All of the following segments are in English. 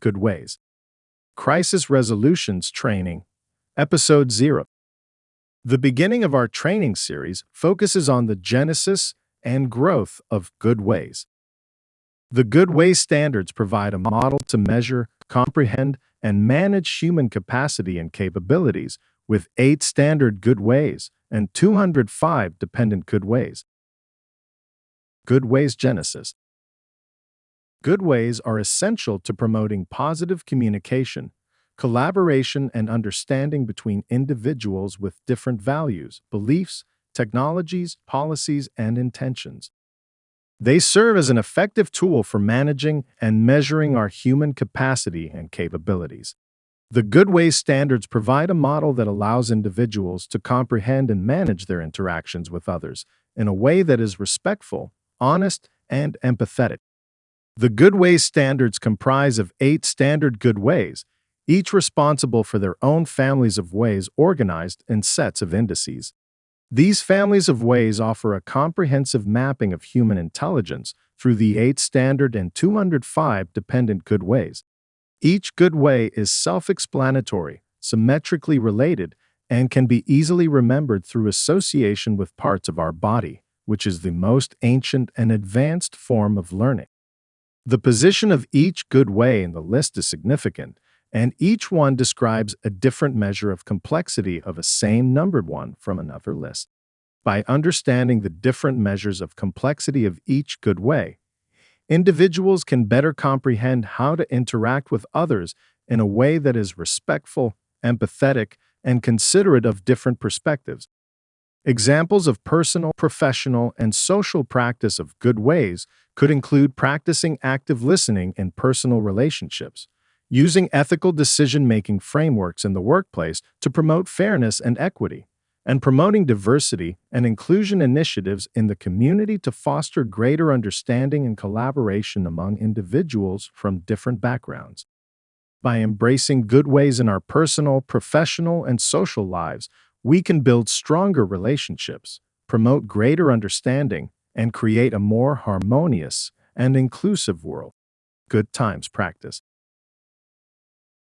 Good Ways. Crisis Resolutions Training, Episode 0. The beginning of our training series focuses on the genesis and growth of good ways. The Good Ways standards provide a model to measure, comprehend, and manage human capacity and capabilities with eight standard good ways and 205 dependent good ways. Good Ways Genesis Good ways are essential to promoting positive communication, collaboration, and understanding between individuals with different values, beliefs, technologies, policies, and intentions. They serve as an effective tool for managing and measuring our human capacity and capabilities. The Good Ways standards provide a model that allows individuals to comprehend and manage their interactions with others in a way that is respectful, honest, and empathetic. The Good Ways standards comprise of eight standard good ways, each responsible for their own families of ways organized in sets of indices. These families of ways offer a comprehensive mapping of human intelligence through the eight standard and 205 dependent good ways. Each good way is self-explanatory, symmetrically related, and can be easily remembered through association with parts of our body, which is the most ancient and advanced form of learning. The position of each good way in the list is significant, and each one describes a different measure of complexity of a same numbered one from another list. By understanding the different measures of complexity of each good way, individuals can better comprehend how to interact with others in a way that is respectful, empathetic, and considerate of different perspectives. Examples of personal, professional, and social practice of good ways could include practicing active listening in personal relationships, using ethical decision-making frameworks in the workplace to promote fairness and equity, and promoting diversity and inclusion initiatives in the community to foster greater understanding and collaboration among individuals from different backgrounds. By embracing good ways in our personal, professional, and social lives, we can build stronger relationships, promote greater understanding, and create a more harmonious and inclusive world. Good Times Practice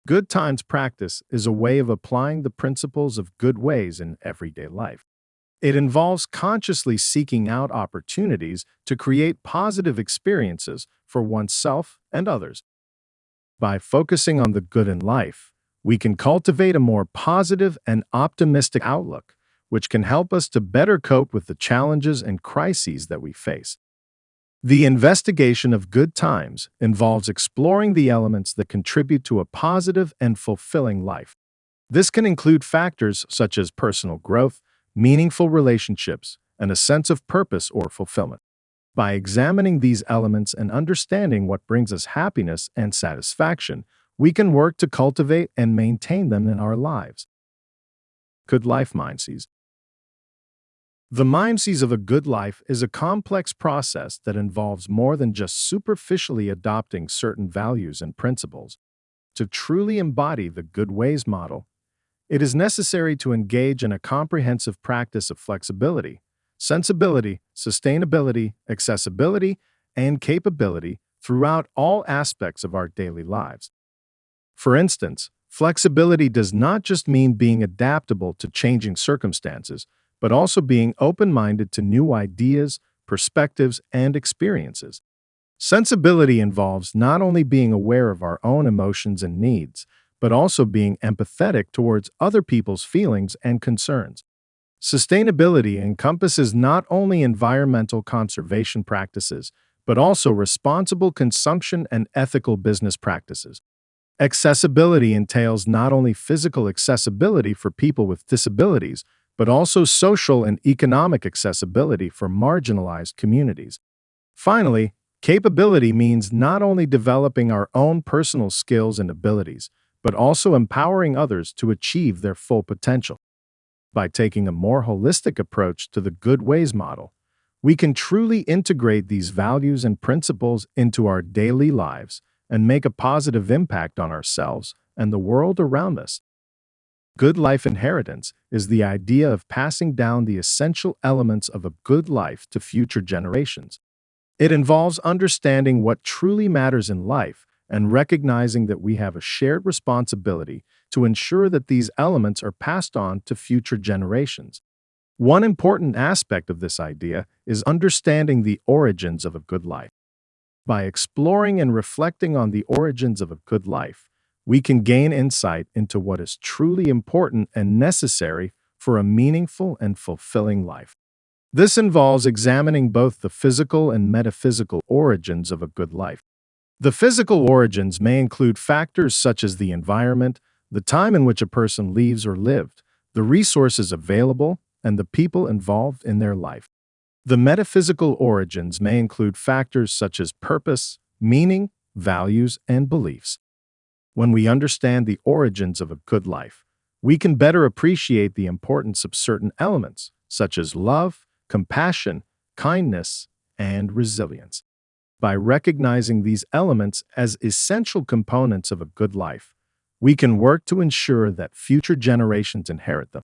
Good times practice is a way of applying the principles of good ways in everyday life. It involves consciously seeking out opportunities to create positive experiences for oneself and others. By focusing on the good in life, we can cultivate a more positive and optimistic outlook, which can help us to better cope with the challenges and crises that we face. The investigation of good times involves exploring the elements that contribute to a positive and fulfilling life. This can include factors such as personal growth, meaningful relationships, and a sense of purpose or fulfillment. By examining these elements and understanding what brings us happiness and satisfaction, we can work to cultivate and maintain them in our lives. Good Life Mindset the mimesis of a good life is a complex process that involves more than just superficially adopting certain values and principles. To truly embody the good ways model, it is necessary to engage in a comprehensive practice of flexibility, sensibility, sustainability, accessibility, and capability throughout all aspects of our daily lives. For instance, flexibility does not just mean being adaptable to changing circumstances, but also being open-minded to new ideas, perspectives, and experiences. Sensibility involves not only being aware of our own emotions and needs, but also being empathetic towards other people's feelings and concerns. Sustainability encompasses not only environmental conservation practices, but also responsible consumption and ethical business practices. Accessibility entails not only physical accessibility for people with disabilities, but also social and economic accessibility for marginalized communities. Finally, capability means not only developing our own personal skills and abilities, but also empowering others to achieve their full potential. By taking a more holistic approach to the Good Ways model, we can truly integrate these values and principles into our daily lives and make a positive impact on ourselves and the world around us. Good life inheritance is the idea of passing down the essential elements of a good life to future generations. It involves understanding what truly matters in life and recognizing that we have a shared responsibility to ensure that these elements are passed on to future generations. One important aspect of this idea is understanding the origins of a good life. By exploring and reflecting on the origins of a good life, we can gain insight into what is truly important and necessary for a meaningful and fulfilling life. This involves examining both the physical and metaphysical origins of a good life. The physical origins may include factors such as the environment, the time in which a person lives or lived, the resources available, and the people involved in their life. The metaphysical origins may include factors such as purpose, meaning, values, and beliefs. When we understand the origins of a good life, we can better appreciate the importance of certain elements, such as love, compassion, kindness, and resilience. By recognizing these elements as essential components of a good life, we can work to ensure that future generations inherit them.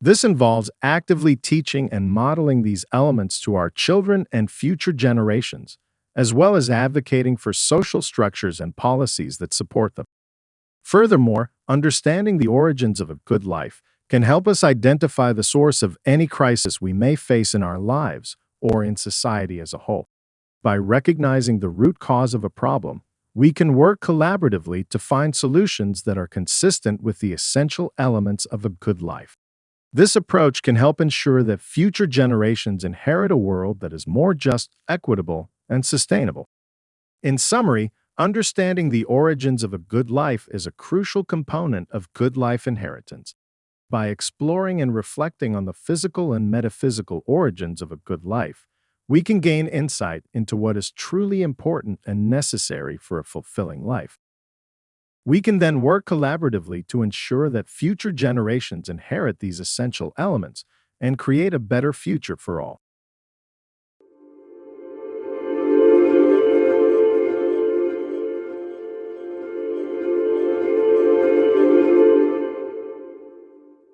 This involves actively teaching and modeling these elements to our children and future generations, as well as advocating for social structures and policies that support them. Furthermore, understanding the origins of a good life can help us identify the source of any crisis we may face in our lives or in society as a whole. By recognizing the root cause of a problem, we can work collaboratively to find solutions that are consistent with the essential elements of a good life. This approach can help ensure that future generations inherit a world that is more just, equitable, and sustainable. In summary, understanding the origins of a good life is a crucial component of good life inheritance. By exploring and reflecting on the physical and metaphysical origins of a good life, we can gain insight into what is truly important and necessary for a fulfilling life. We can then work collaboratively to ensure that future generations inherit these essential elements and create a better future for all.